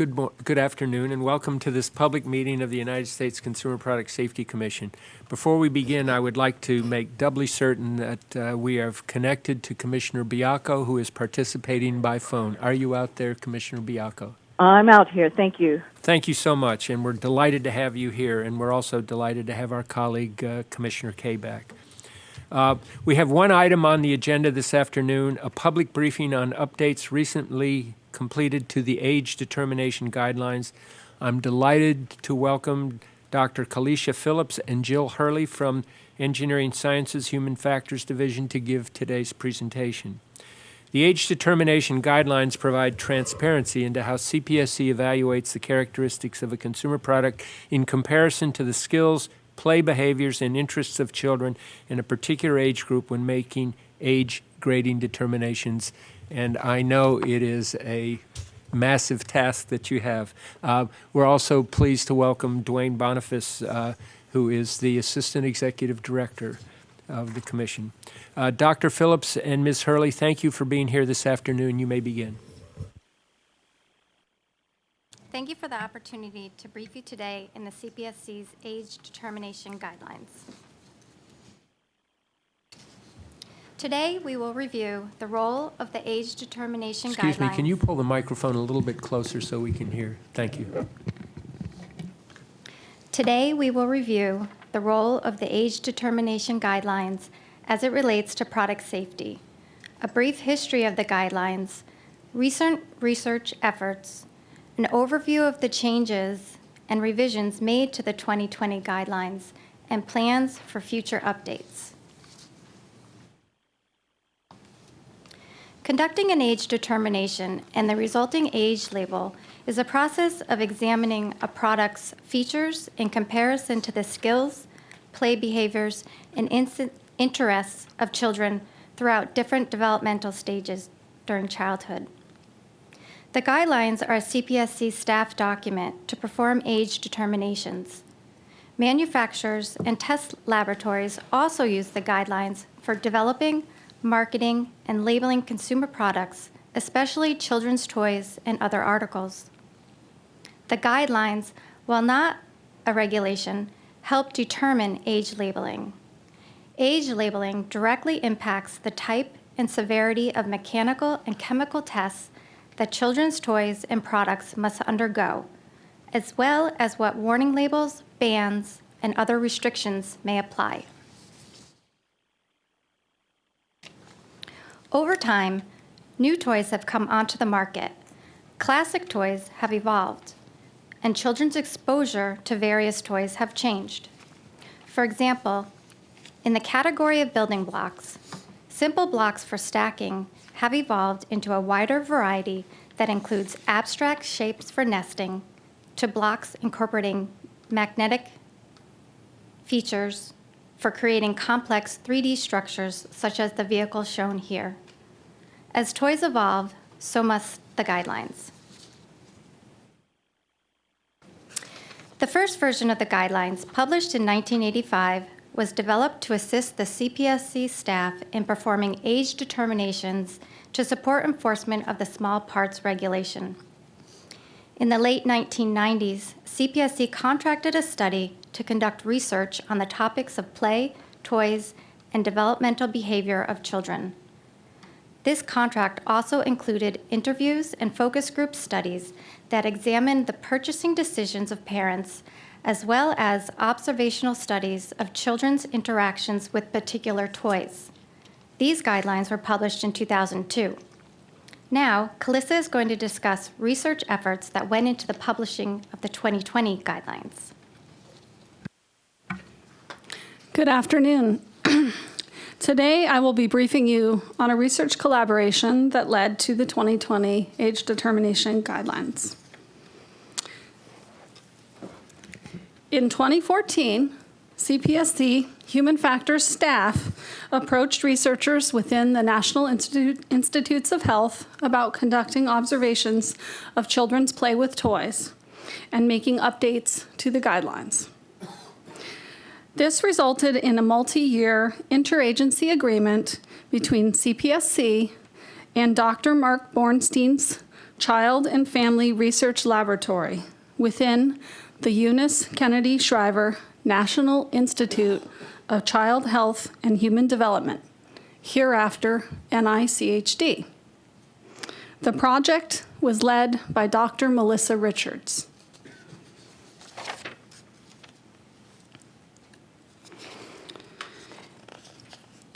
Good, good afternoon, and welcome to this public meeting of the United States Consumer Product Safety Commission. Before we begin, I would like to make doubly certain that uh, we have connected to Commissioner Baiocco, who is participating by phone. Are you out there, Commissioner Baiocco? I'm out here. Thank you. Thank you so much, and we're delighted to have you here, and we're also delighted to have our colleague, uh, Commissioner Kaye back. Uh, We have one item on the agenda this afternoon, a public briefing on updates recently completed to the age determination guidelines. I'm delighted to welcome Dr. Kalisha Phillips and Jill Hurley from Engineering Sciences Human Factors Division to give today's presentation. The age determination guidelines provide transparency into how CPSC evaluates the characteristics of a consumer product in comparison to the skills, play behaviors, and interests of children in a particular age group when making age grading determinations. And I know it is a massive task that you have. Uh, we're also pleased to welcome Duane Boniface, uh, who is the Assistant Executive Director of the Commission. Uh, Dr. Phillips and Ms. Hurley, thank you for being here this afternoon. You may begin. Thank you for the opportunity to brief you today in the CPSC's age determination guidelines. Today, we will review the role of the age determination guidelines. Excuse me, can you pull the microphone a little bit closer so we can hear? Thank you. Today, we will review the role of the age determination guidelines as it relates to product safety, a brief history of the guidelines, recent research efforts, an overview of the changes and revisions made to the 2020 guidelines, and plans for future updates. Conducting an age determination and the resulting age label is a process of examining a product's features in comparison to the skills, play behaviors, and interests of children throughout different developmental stages during childhood. The guidelines are a CPSC staff document to perform age determinations. Manufacturers and test laboratories also use the guidelines for developing, marketing, and labeling consumer products, especially children's toys and other articles. The guidelines, while not a regulation, help determine age labeling. Age labeling directly impacts the type and severity of mechanical and chemical tests that children's toys and products must undergo, as well as what warning labels, bans, and other restrictions may apply. Over time, new toys have come onto the market. Classic toys have evolved, and children's exposure to various toys have changed. For example, in the category of building blocks, simple blocks for stacking have evolved into a wider variety that includes abstract shapes for nesting to blocks incorporating magnetic features for creating complex 3D structures such as the vehicle shown here. As toys evolve, so must the guidelines. The first version of the guidelines, published in 1985, was developed to assist the CPSC staff in performing age determinations to support enforcement of the small parts regulation. In the late 1990s, CPSC contracted a study to conduct research on the topics of play, toys, and developmental behavior of children. This contract also included interviews and focus group studies that examined the purchasing decisions of parents, as well as observational studies of children's interactions with particular toys. These guidelines were published in 2002. Now, Calissa is going to discuss research efforts that went into the publishing of the 2020 guidelines. Good afternoon. Today, I will be briefing you on a research collaboration that led to the 2020 Age Determination Guidelines. In 2014, CPSC Human Factors staff approached researchers within the National Institute, Institutes of Health about conducting observations of children's play with toys and making updates to the guidelines. This resulted in a multi-year interagency agreement between CPSC and Dr. Marc Bornstein's Child and Family Research Laboratory within the Eunice Kennedy Shriver National Institute of Child Health and Human Development, hereafter NICHD. The project was led by Dr. Melissa Richards.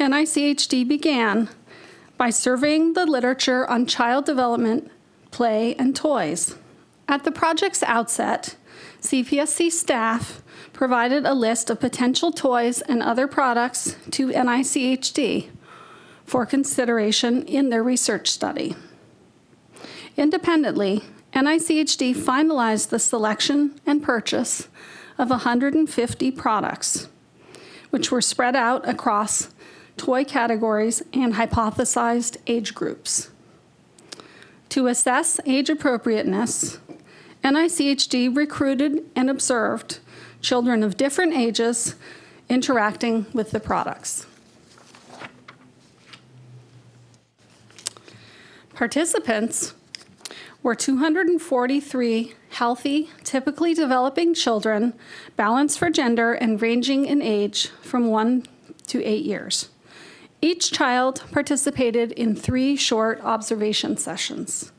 NICHD began by surveying the literature on child development, play, and toys. At the project's outset, CPSC staff provided a list of potential toys and other products to NICHD for consideration in their research study. Independently, NICHD finalized the selection and purchase of 150 products, which were spread out across toy categories and hypothesized age groups. To assess age appropriateness, NICHD recruited and observed children of different ages interacting with the products. Participants were 243 healthy, typically developing children, balanced for gender and ranging in age from 1 to 8 years. Each child participated in three short observation sessions.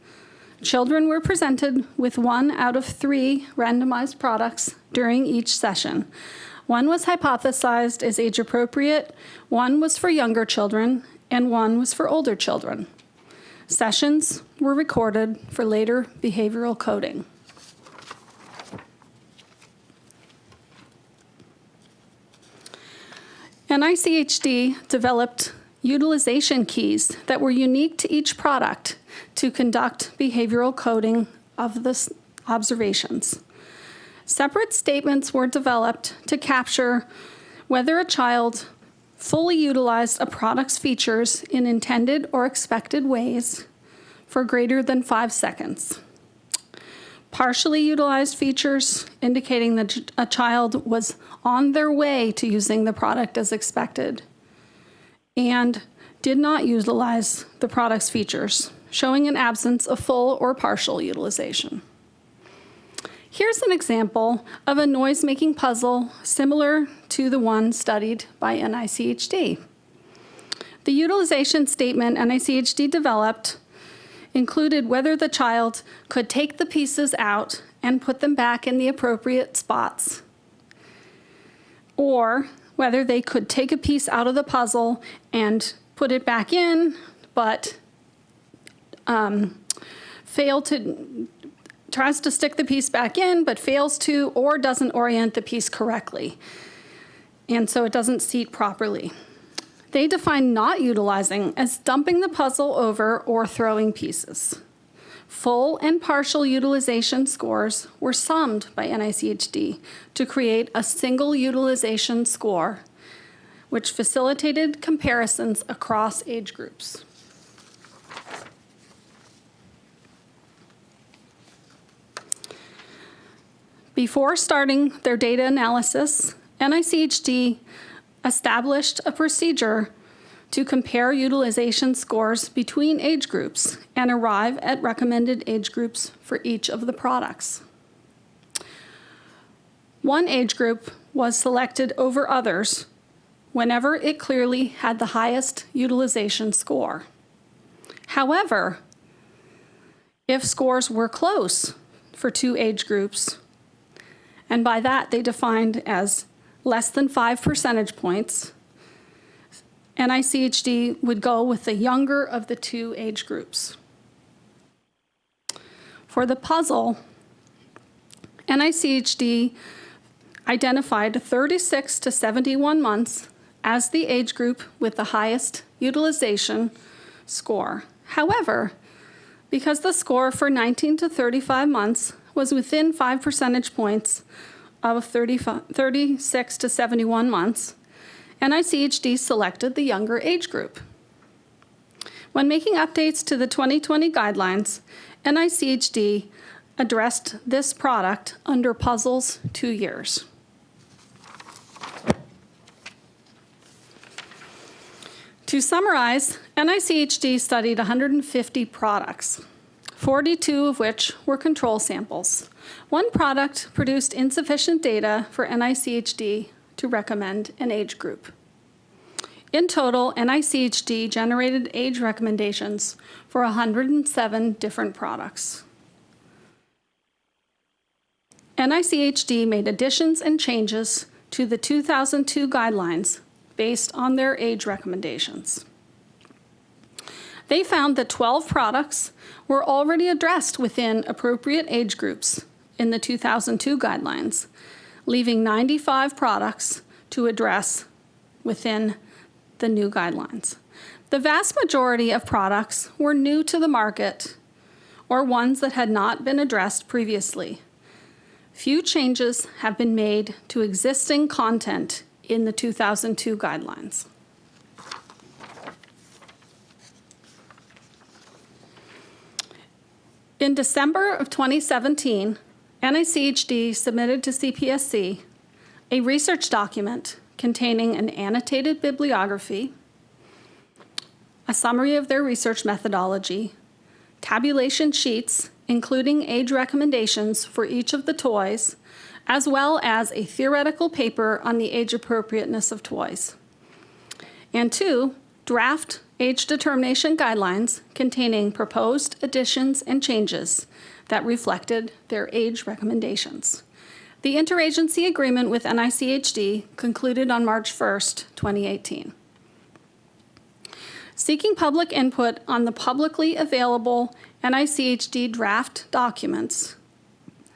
Children were presented with one out of three randomized products during each session. One was hypothesized as age appropriate, one was for younger children, and one was for older children. Sessions were recorded for later behavioral coding. NICHD developed utilization keys that were unique to each product to conduct behavioral coding of the observations. Separate statements were developed to capture whether a child fully utilized a product's features in intended or expected ways for greater than five seconds. Partially utilized features indicating that a child was on their way to using the product as expected and did not utilize the product's features, showing an absence of full or partial utilization. Here's an example of a noise-making puzzle similar to the one studied by NICHD. The utilization statement NICHD developed included whether the child could take the pieces out and put them back in the appropriate spots, or whether they could take a piece out of the puzzle and put it back in, but um, fail to tries to stick the piece back in but fails to or doesn't orient the piece correctly. And so it doesn't seat properly. They define not utilizing as dumping the puzzle over or throwing pieces. Full and partial utilization scores were summed by NICHD to create a single utilization score, which facilitated comparisons across age groups. Before starting their data analysis, NICHD established a procedure to compare utilization scores between age groups and arrive at recommended age groups for each of the products. One age group was selected over others whenever it clearly had the highest utilization score. However, if scores were close for two age groups, and by that they defined as less than five percentage points, NICHD would go with the younger of the two age groups. For the puzzle, NICHD identified 36 to 71 months as the age group with the highest utilization score. However, because the score for 19 to 35 months was within 5 percentage points of 35 36 to 71 months, NICHD selected the younger age group. When making updates to the 2020 guidelines, NICHD addressed this product under puzzles two years. To summarize, NICHD studied 150 products. 42 of which were control samples. One product produced insufficient data for NICHD to recommend an age group. In total, NICHD generated age recommendations for 107 different products. NICHD made additions and changes to the 2002 guidelines based on their age recommendations. They found that 12 products were already addressed within appropriate age groups in the 2002 guidelines, leaving 95 products to address within the new guidelines. The vast majority of products were new to the market or ones that had not been addressed previously. Few changes have been made to existing content in the 2002 guidelines. In December of 2017, NICHD submitted to CPSC a research document containing an annotated bibliography, a summary of their research methodology, tabulation sheets including age recommendations for each of the toys, as well as a theoretical paper on the age appropriateness of toys. And two, draft age determination guidelines containing proposed additions and changes that reflected their age recommendations. The interagency agreement with NICHD concluded on March 1, 2018. Seeking public input on the publicly available NICHD draft documents,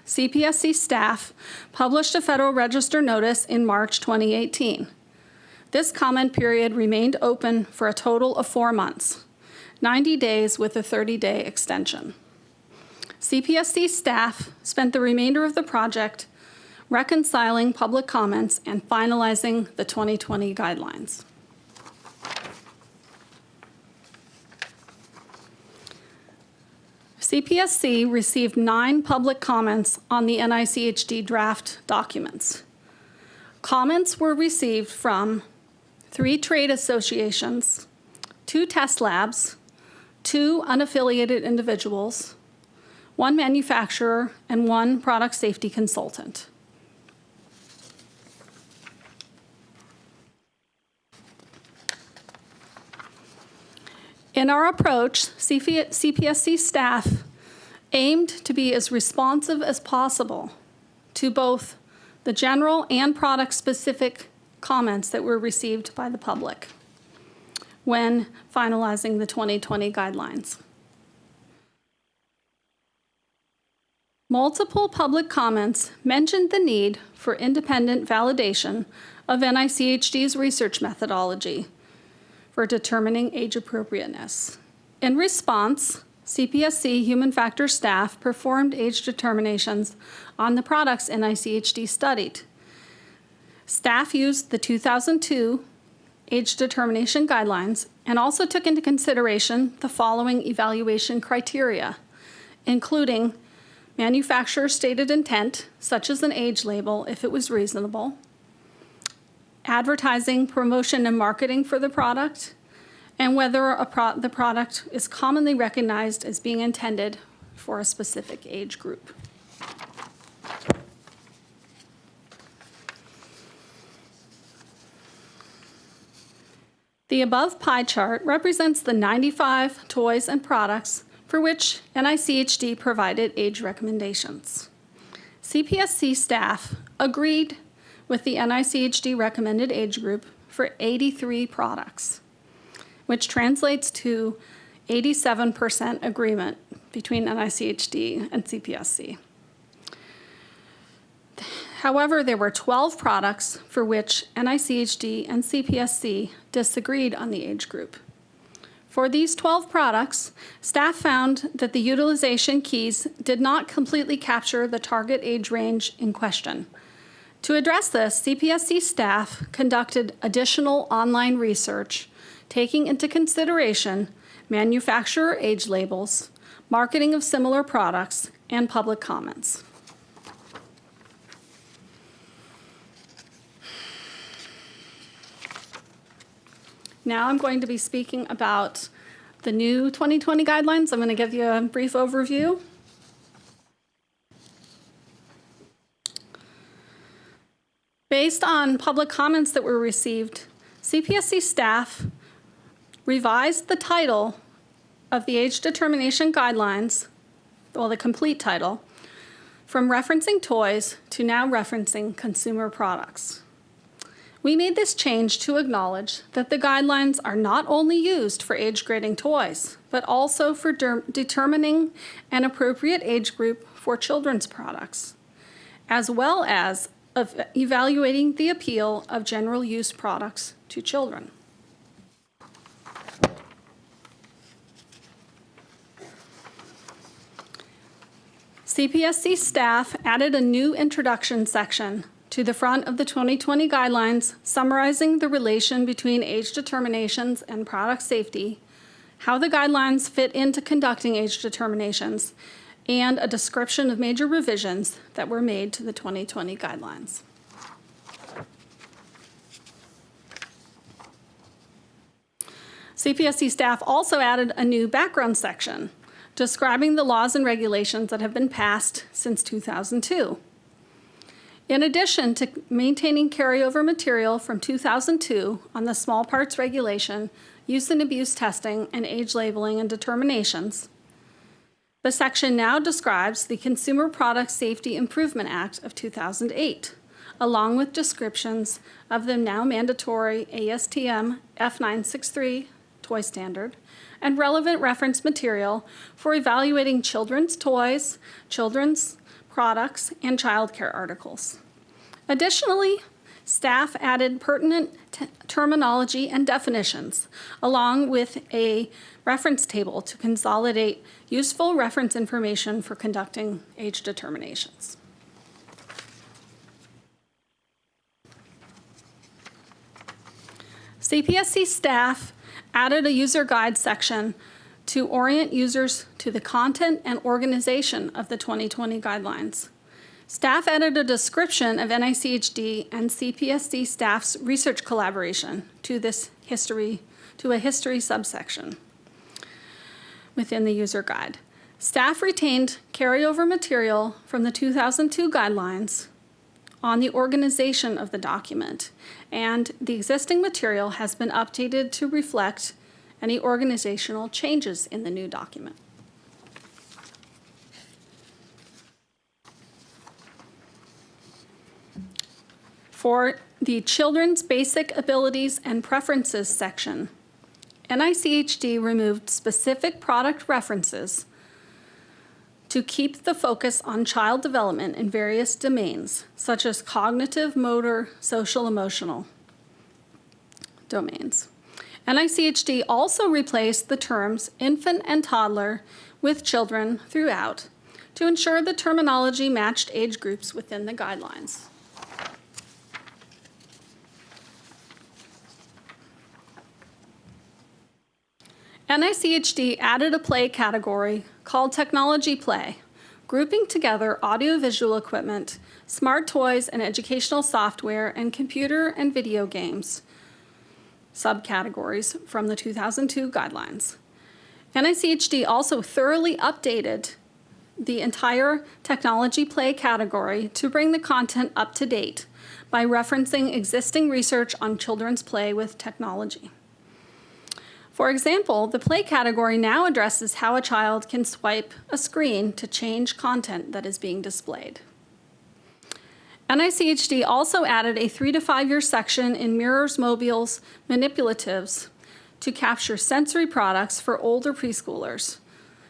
CPSC staff published a Federal Register notice in March 2018. This comment period remained open for a total of four months, 90 days with a 30-day extension. CPSC staff spent the remainder of the project reconciling public comments and finalizing the 2020 guidelines. CPSC received nine public comments on the NICHD draft documents. Comments were received from three trade associations, two test labs, two unaffiliated individuals, one manufacturer, and one product safety consultant. In our approach, CP CPSC staff aimed to be as responsive as possible to both the general and product-specific comments that were received by the public when finalizing the 2020 guidelines. Multiple public comments mentioned the need for independent validation of NICHD's research methodology for determining age appropriateness. In response, CPSC human factors staff performed age determinations on the products NICHD studied. Staff used the 2002 age determination guidelines and also took into consideration the following evaluation criteria, including manufacturer stated intent, such as an age label if it was reasonable, advertising, promotion, and marketing for the product, and whether pro the product is commonly recognized as being intended for a specific age group. The above pie chart represents the 95 toys and products for which NICHD provided age recommendations. CPSC staff agreed with the NICHD recommended age group for 83 products, which translates to 87% agreement between NICHD and CPSC. However, there were 12 products for which NICHD and CPSC disagreed on the age group. For these 12 products, staff found that the utilization keys did not completely capture the target age range in question. To address this, CPSC staff conducted additional online research, taking into consideration manufacturer age labels, marketing of similar products, and public comments. Now I'm going to be speaking about the new 2020 guidelines. I'm going to give you a brief overview. Based on public comments that were received, CPSC staff revised the title of the age determination guidelines, well, the complete title, from referencing toys to now referencing consumer products. We made this change to acknowledge that the guidelines are not only used for age grading toys, but also for der- determining an appropriate age group for children's products, as well as of evaluating the appeal of general use products to children. CPSC staff added a new introduction section to the front of the 2020 guidelines summarizing the relation between age determinations and product safety, how the guidelines fit into conducting age determinations, and a description of major revisions that were made to the 2020 guidelines. CPSC staff also added a new background section describing the laws and regulations that have been passed since 2002. In addition to maintaining carryover material from 2002 on the small parts regulation, use and abuse testing, and age labeling and determinations, the section now describes the Consumer Product Safety Improvement Act of 2008, along with descriptions of the now mandatory ASTM F963 toy standard and relevant reference material for evaluating children's toys, children's products, and childcare articles. Additionally, staff added pertinent terminology and definitions, along with a reference table to consolidate useful reference information for conducting age determinations. CPSC staff added a user guide section to orient users to the content and organization of the 2020 guidelines. Staff added a description of NICHD and CPSC staff's research collaboration to this history, to a history subsection within the user guide. Staff retained carryover material from the 2002 guidelines on the organization of the document, and the existing material has been updated to reflect any organizational changes in the new document. For the Children's Basic Abilities and Preferences section, NICHD removed specific product references to keep the focus on child development in various domains, such as cognitive, motor, social, emotional domains. NICHD also replaced the terms infant and toddler with children throughout to ensure the terminology matched age groups within the guidelines. NICHD added a play category called Technology Play, grouping together audiovisual equipment, smart toys and educational software, and computer and video games subcategories from the 2002 guidelines. NICHD also thoroughly updated the entire technology play category to bring the content up to date by referencing existing research on children's play with technology. For example, the play category now addresses how a child can swipe a screen to change content that is being displayed. NICHD also added a three to five year section in Mirrors Mobile's manipulatives to capture sensory products for older preschoolers,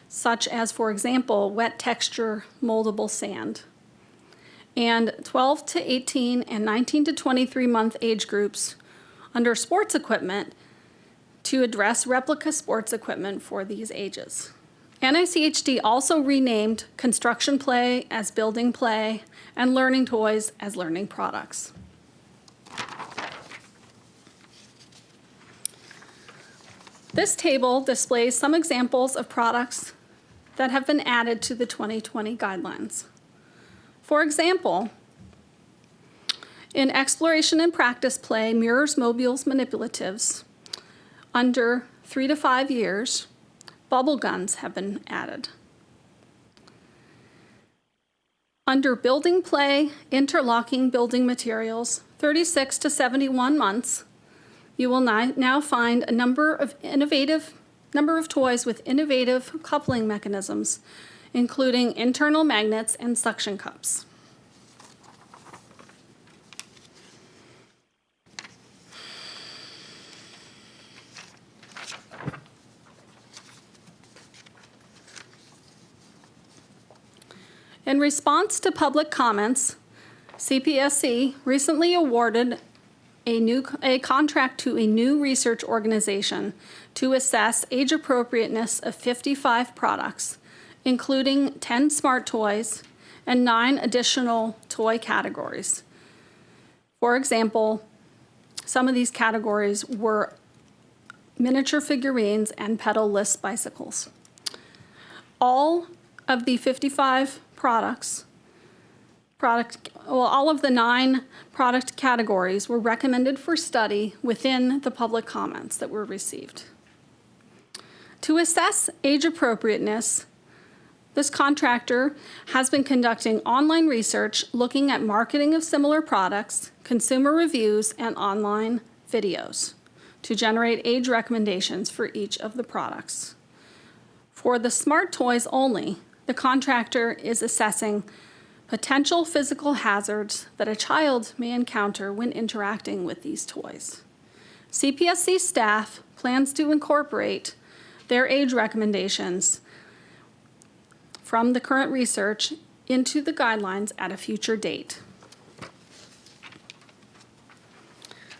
such as, for example, wet texture moldable sand. And 12 to 18 and 19 to 23 month age groups under sports equipment to address replica sports equipment for these ages. NICHD also renamed construction play as building play and learning toys as learning products. This table displays some examples of products that have been added to the 2020 guidelines. For example, in exploration and practice play, mirrors, mobiles, manipulatives, under three to five years, bubble guns have been added. Under building play, interlocking building materials, 36 to 71 months, you will now find a number of innovative, number of toys with innovative coupling mechanisms, including internal magnets and suction cups. In response to public comments, CPSC recently awarded a new, a contract to a new research organization to assess age appropriateness of 55 products, including 10 smart toys and nine additional toy categories. For example, some of these categories were miniature figurines and pedal-less bicycles. All of the 55 products, product, well, all of the nine product categories were recommended for study within the public comments that were received. To assess age appropriateness, this contractor has been conducting online research looking at marketing of similar products, consumer reviews, and online videos to generate age recommendations for each of the products. For the smart toys only, the contractor is assessing potential physical hazards that a child may encounter when interacting with these toys. CPSC staff plans to incorporate their age recommendations from the current research into the guidelines at a future date.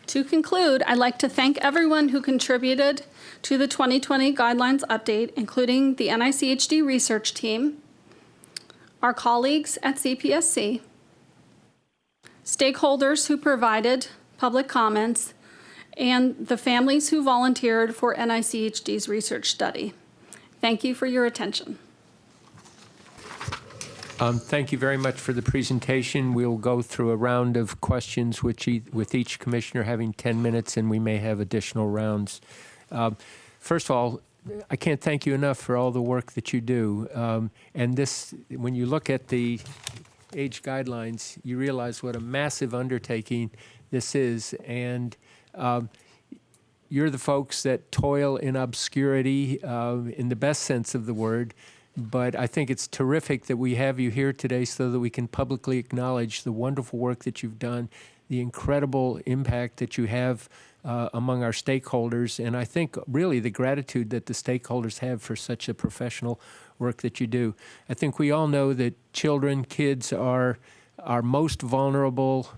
To conclude, I'd like to thank everyone who contributed to the 2020 guidelines update, including the NICHD research team, our colleagues at CPSC, stakeholders who provided public comments, and the families who volunteered for NICHD's research study. Thank you for your attention. Um, Thank you very much for the presentation. We'll go through a round of questions which e- with each commissioner having 10 minutes, and we may have additional rounds. Um, First of all, I can't thank you enough for all the work that you do. Um, And this, when you look at the age guidelines, you realize what a massive undertaking this is. And um, you're the folks that toil in obscurity uh, in the best sense of the word. But I think it's terrific that we have you here today so that we can publicly acknowledge the wonderful work that you've done, the incredible impact that you have uh, among our stakeholders, and I think really the gratitude that the stakeholders have for such a professional work that you do. I think we all know that children, kids are our most vulnerable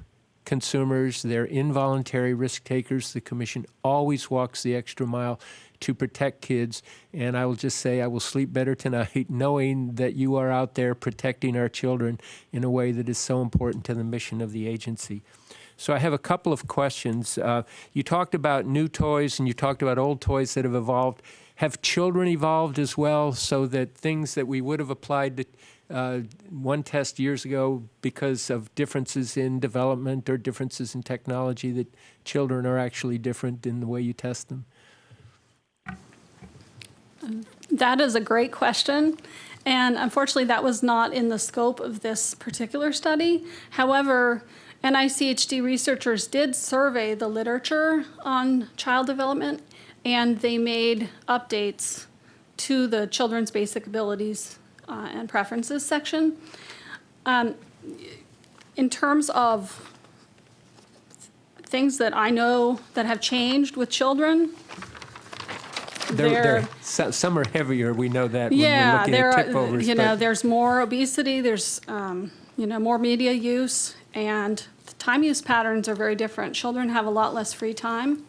consumers. They're involuntary risk takers. The Commission always walks the extra mile to protect kids. And I will just say I will sleep better tonight knowing that you are out there protecting our children in a way that is so important to the mission of the agency. So I have a couple of questions. Uh, you talked about new toys and you talked about old toys that have evolved. Have children evolved as well so that things that we would have applied to uh, one test years ago because of differences in development or differences in technology that children are actually different in the way you test them? That is a great question. And unfortunately, that was not in the scope of this particular study. However, NICHD researchers did survey the literature on child development, and they made updates to the Children's Basic Abilities uh, and Preferences section. Um, in terms of things that I know that have changed with children, They're, they're, they're, so- some are heavier, we know that yeah, looking there are, you know, there's more obesity, there's, um, you know, more media use, and the time use patterns are very different. Children have a lot less free time.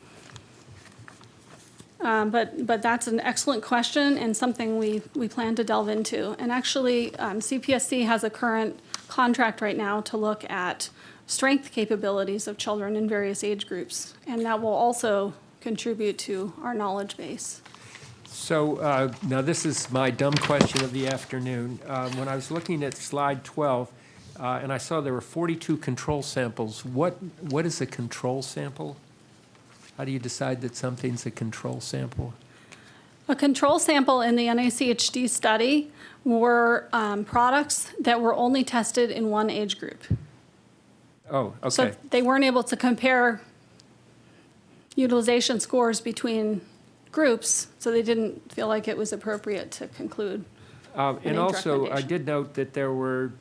Um, but, but that's an excellent question and something we, we plan to delve into. And actually, um, CPSC has a current contract right now to look at strength capabilities of children in various age groups. And that will also contribute to our knowledge base. So uh, now this is my dumb question of the afternoon. Uh, When I was looking at slide 12, uh, and I saw there were 42 control samples, what, what is a control sample? How do you decide that something's a control sample? A control sample in the NICHD study were um, products that were only tested in one age group. Oh, okay. So they weren't able to compare utilization scores between groups, so they didn't feel like it was appropriate to conclude. Uh, And age also, I did note that there were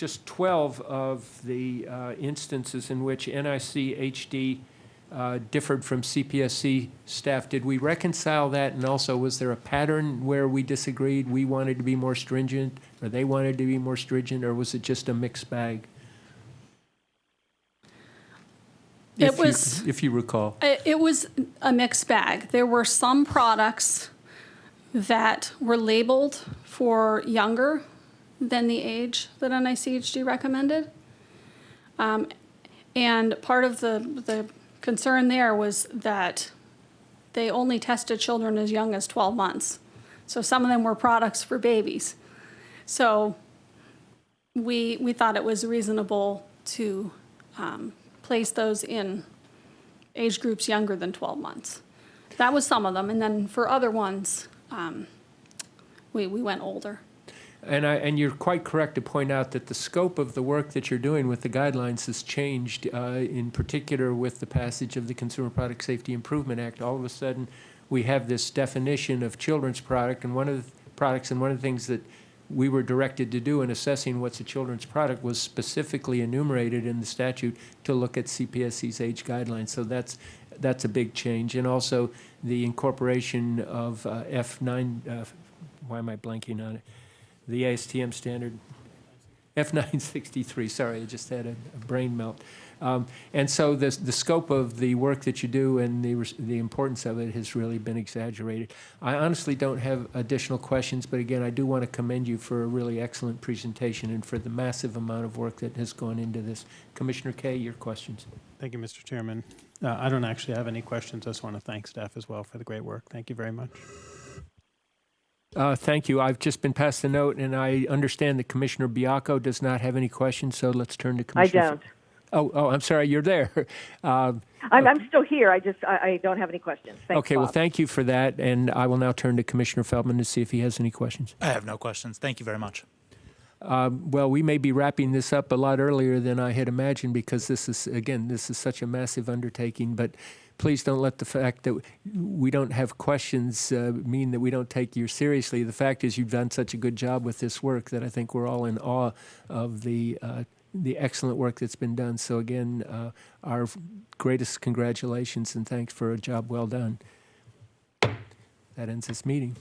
just 12 of the uh, instances in which NIC HD uh, differed from CPSC staff. Did we reconcile that? And also, was there a pattern where we disagreed? We wanted to be more stringent, or they wanted to be more stringent, or was it just a mixed bag? It If you- was- If you recall. It, it was a mixed bag. There were some products that were labeled for younger than the age that NICHD recommended. Um, and part of the, the concern there was that they only tested children as young as 12 months. So some of them were products for babies. So we, we thought it was reasonable to um, place those in age groups younger than 12 months. That was some of them, and then for other ones, um, we, we went older. And I, and you're quite correct to point out that the scope of the work that you're doing with the guidelines has changed, uh, in particular with the passage of the Consumer Product Safety Improvement Act. All of a sudden, we have this definition of children's product, and one of the products, and one of the things that we were directed to do in assessing what's a children's product was specifically enumerated in the statute to look at CPSC's age guidelines. So that's, that's a big change. And also the incorporation of uh, F9, uh, why am I blanking on it? The ASTM standard, F963, sorry, I just had a a brain melt. Um, And so the, the scope of the work that you do and the, the importance of it has really been exaggerated. I honestly don't have additional questions, but again, I do want to commend you for a really excellent presentation and for the massive amount of work that has gone into this. Commissioner Kaye, your questions? Thank you, Mr. Chairman. Uh, I don't actually have any questions. I just want to thank staff as well for the great work. Thank you very much. Uh, Thank you. I've just been passed the note, and I understand that Commissioner Baiocco does not have any questions, so let's turn to Commissioner. I don't. Oh, oh, I'm sorry, you're there. Uh, I'm, I'm still here. I just I, I don't have any questions. Thanks, Okay, well, thank you for that, and I will now turn to Commissioner Feldman to see if he has any questions. I have no questions. Thank you very much. Um, Well, we may be wrapping this up a lot earlier than I had imagined because this is, again, this is such a massive undertaking, but please don't let the fact that we don't have questions uh, mean that we don't take you seriously. The fact is you've done such a good job with this work that I think we're all in awe of the, uh, the excellent work that's been done. So again, uh, our greatest congratulations and thanks for a job well done. That ends this meeting.